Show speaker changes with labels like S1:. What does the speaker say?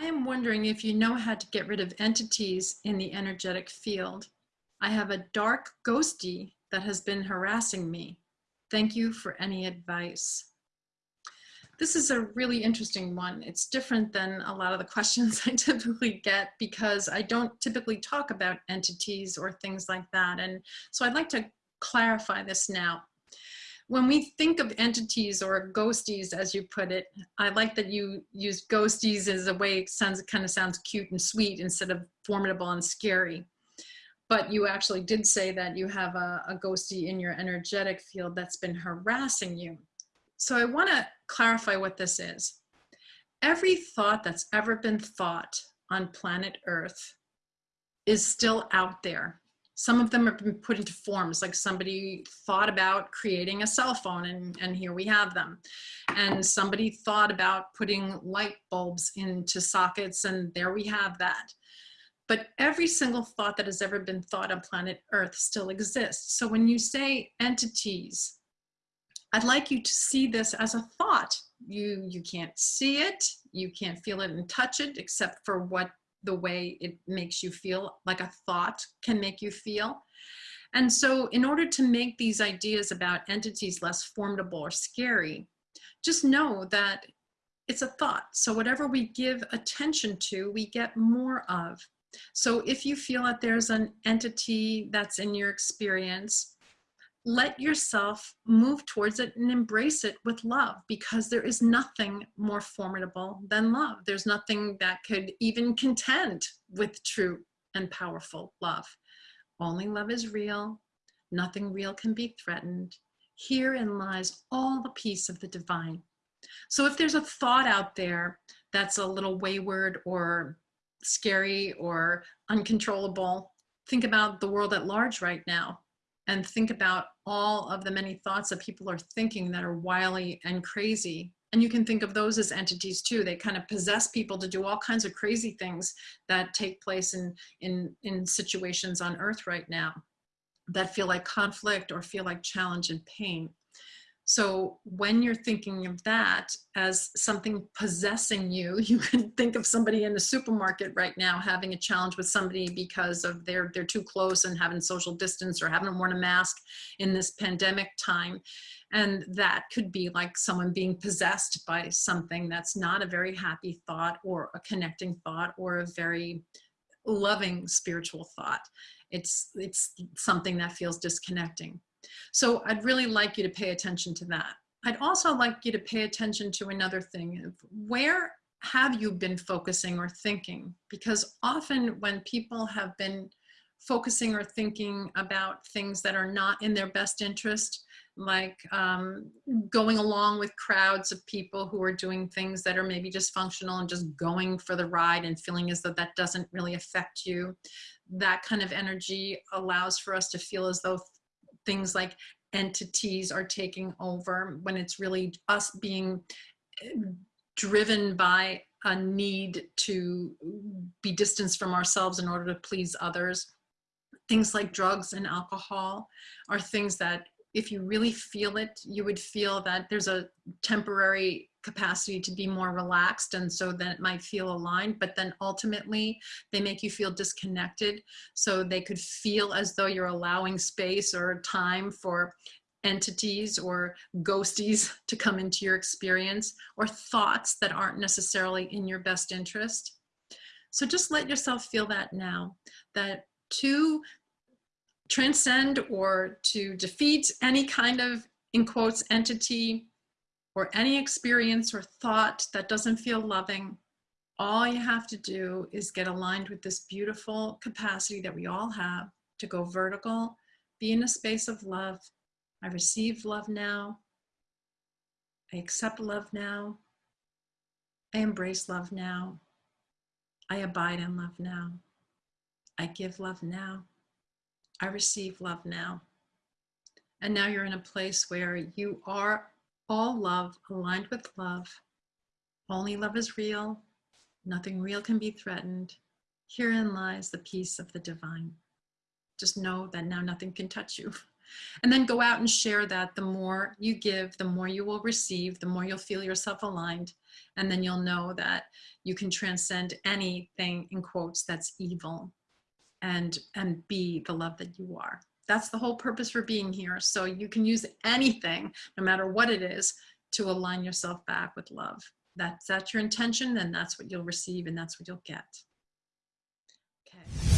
S1: I am wondering if you know how to get rid of entities in the energetic field. I have a dark ghosty that has been harassing me. Thank you for any advice. This is a really interesting one. It's different than a lot of the questions I typically get because I don't typically talk about entities or things like that. And so I'd like to clarify this now. When we think of entities or ghosties, as you put it, I like that you use ghosties as a way it sounds, it kind of sounds cute and sweet instead of formidable and scary but you actually did say that you have a, a ghosty in your energetic field that's been harassing you. So I want to clarify what this is. Every thought that's ever been thought on planet Earth is still out there. Some of them have been put into forms, like somebody thought about creating a cell phone and, and here we have them. And somebody thought about putting light bulbs into sockets and there we have that but every single thought that has ever been thought on planet Earth still exists. So when you say entities, I'd like you to see this as a thought. You, you can't see it, you can't feel it and touch it, except for what the way it makes you feel, like a thought can make you feel. And so in order to make these ideas about entities less formidable or scary, just know that it's a thought. So whatever we give attention to, we get more of. So if you feel that there's an entity that's in your experience, let yourself move towards it and embrace it with love because there is nothing more formidable than love. There's nothing that could even contend with true and powerful love. Only love is real. Nothing real can be threatened. Herein lies all the peace of the divine. So if there's a thought out there that's a little wayward or scary or uncontrollable, think about the world at large right now and think about all of the many thoughts that people are thinking that are wily and crazy. And you can think of those as entities too. They kind of possess people to do all kinds of crazy things that take place in, in, in situations on earth right now that feel like conflict or feel like challenge and pain. So when you're thinking of that as something possessing you, you can think of somebody in the supermarket right now having a challenge with somebody because of they're, they're too close and having social distance or haven't worn a mask in this pandemic time. And that could be like someone being possessed by something that's not a very happy thought or a connecting thought or a very loving spiritual thought. It's, it's something that feels disconnecting. So I'd really like you to pay attention to that. I'd also like you to pay attention to another thing. Where have you been focusing or thinking? Because often when people have been focusing or thinking about things that are not in their best interest, like um, going along with crowds of people who are doing things that are maybe dysfunctional and just going for the ride and feeling as though that doesn't really affect you. That kind of energy allows for us to feel as though things like entities are taking over when it's really us being eh, driven by a need to be distanced from ourselves in order to please others. Things like drugs and alcohol are things that if you really feel it, you would feel that there's a temporary capacity to be more relaxed and so then it might feel aligned but then ultimately they make you feel disconnected. So they could feel as though you're allowing space or time for entities or ghosties to come into your experience or thoughts that aren't necessarily in your best interest. So just let yourself feel that now that to transcend or to defeat any kind of in quotes entity or any experience or thought that doesn't feel loving, all you have to do is get aligned with this beautiful capacity that we all have to go vertical, be in a space of love. I receive love now. I accept love now. I embrace love now. I abide in love now. I give love now. I receive love now. And now you're in a place where you are all love aligned with love. Only love is real. Nothing real can be threatened. Herein lies the peace of the divine. Just know that now nothing can touch you. And then go out and share that. The more you give, the more you will receive, the more you'll feel yourself aligned. And then you'll know that you can transcend anything in quotes that's evil and, and be the love that you are. That's the whole purpose for being here. So you can use anything, no matter what it is, to align yourself back with love. That's, that's your intention, and that's what you'll receive and that's what you'll get. Okay.